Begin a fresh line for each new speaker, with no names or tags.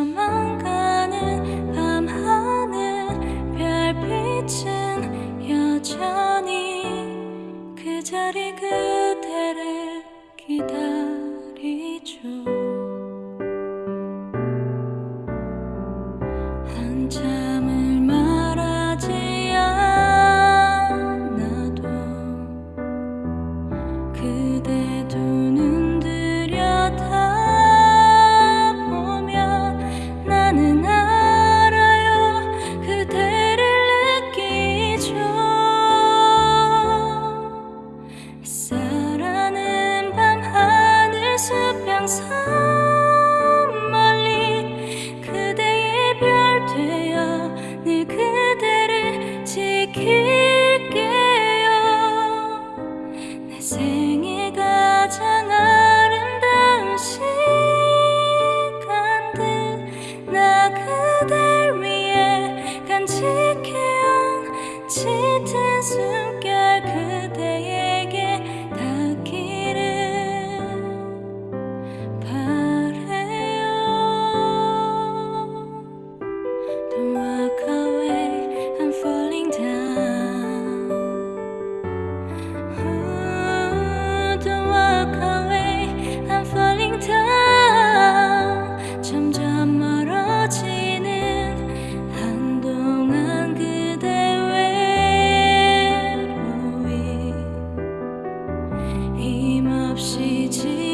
저만가는 밤하늘 별빛은 여전히 그 자리 그 是是奇。